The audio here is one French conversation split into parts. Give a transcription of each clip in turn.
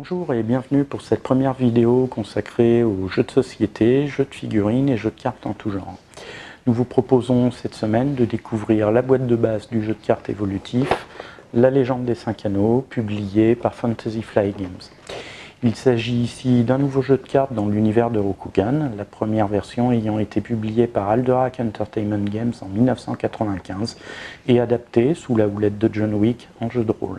Bonjour et bienvenue pour cette première vidéo consacrée aux jeux de société, jeux de figurines et jeux de cartes en tout genre. Nous vous proposons cette semaine de découvrir la boîte de base du jeu de cartes évolutif, La légende des 5 anneaux, publié par Fantasy Fly Games. Il s'agit ici d'un nouveau jeu de cartes dans l'univers de Rokugan, la première version ayant été publiée par Alderac Entertainment Games en 1995 et adaptée sous la houlette de John Wick en jeu de rôle.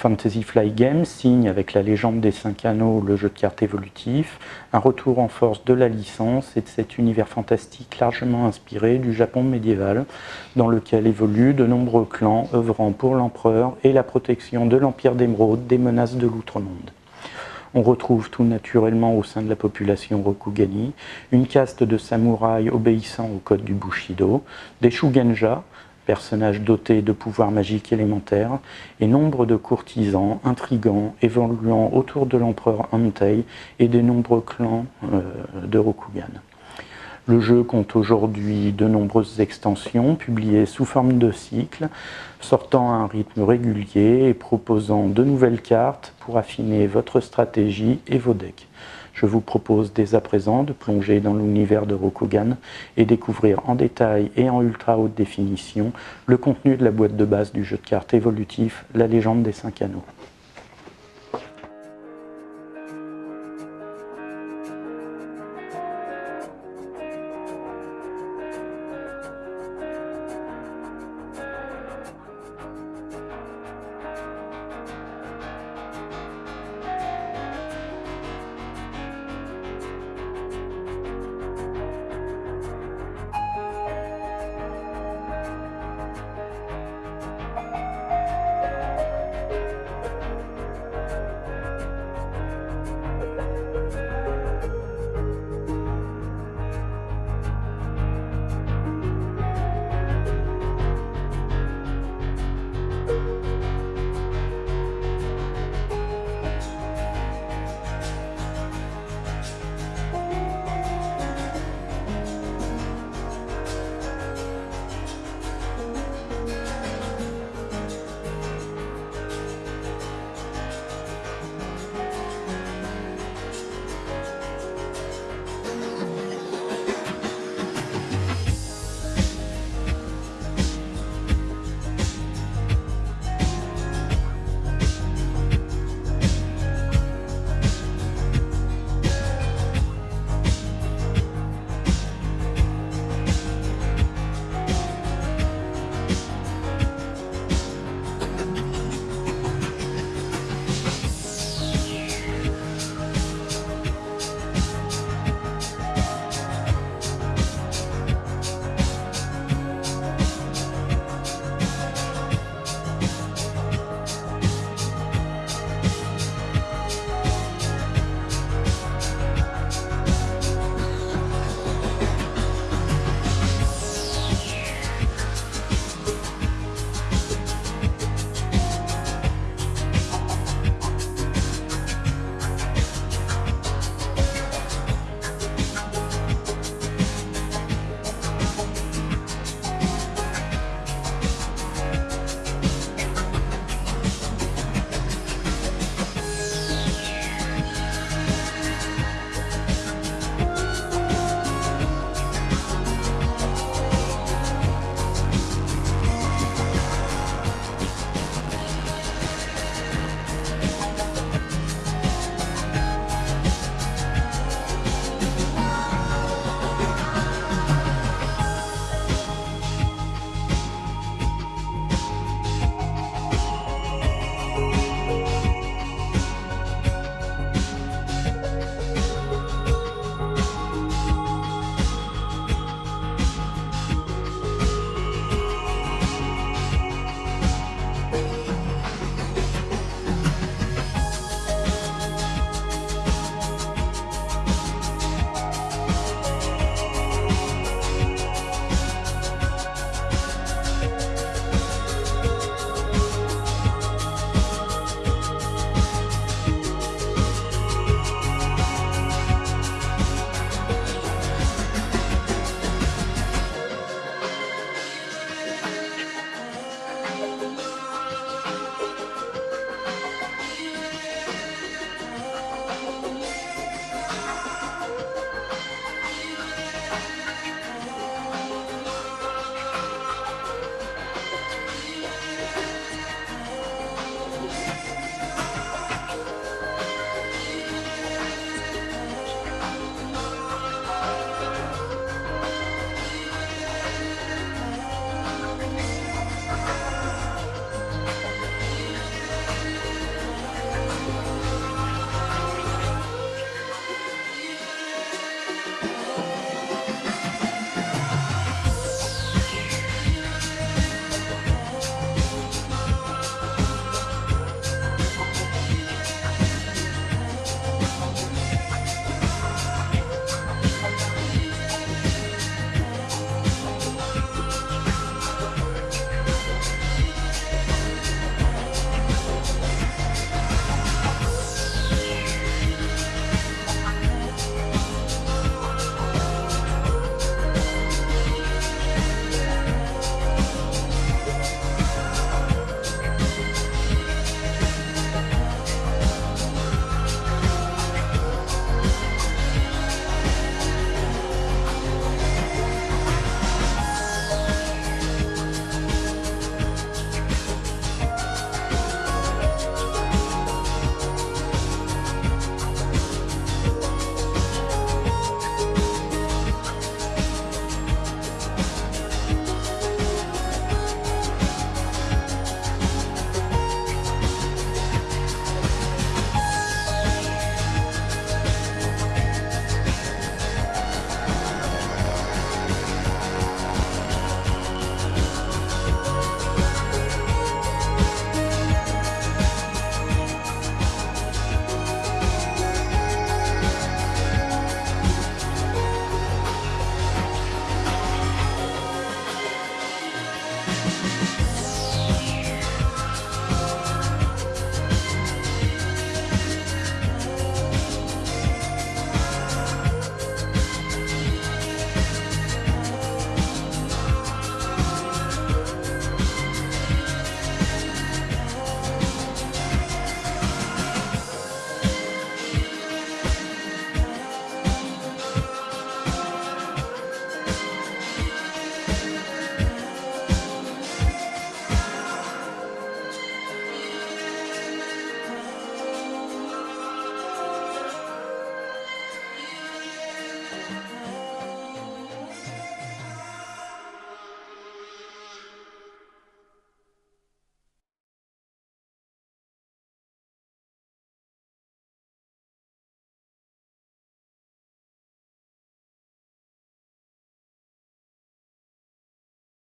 Fantasy Fly Games signe avec la légende des 5 anneaux le jeu de cartes évolutif, un retour en force de la licence et de cet univers fantastique largement inspiré du Japon médiéval, dans lequel évoluent de nombreux clans œuvrant pour l'empereur et la protection de l'Empire d'Émeraude des menaces de l'outre-monde. On retrouve tout naturellement au sein de la population Rokugani une caste de samouraïs obéissant au code du Bushido, des Shugenja, personnages dotés de pouvoirs magiques élémentaires, et nombre de courtisans intrigants évoluant autour de l'empereur Antei et des nombreux clans euh, de Rokugan. Le jeu compte aujourd'hui de nombreuses extensions publiées sous forme de cycles, sortant à un rythme régulier et proposant de nouvelles cartes pour affiner votre stratégie et vos decks. Je vous propose dès à présent de plonger dans l'univers de Rokugan et découvrir en détail et en ultra haute définition le contenu de la boîte de base du jeu de cartes évolutif La légende des 5 anneaux.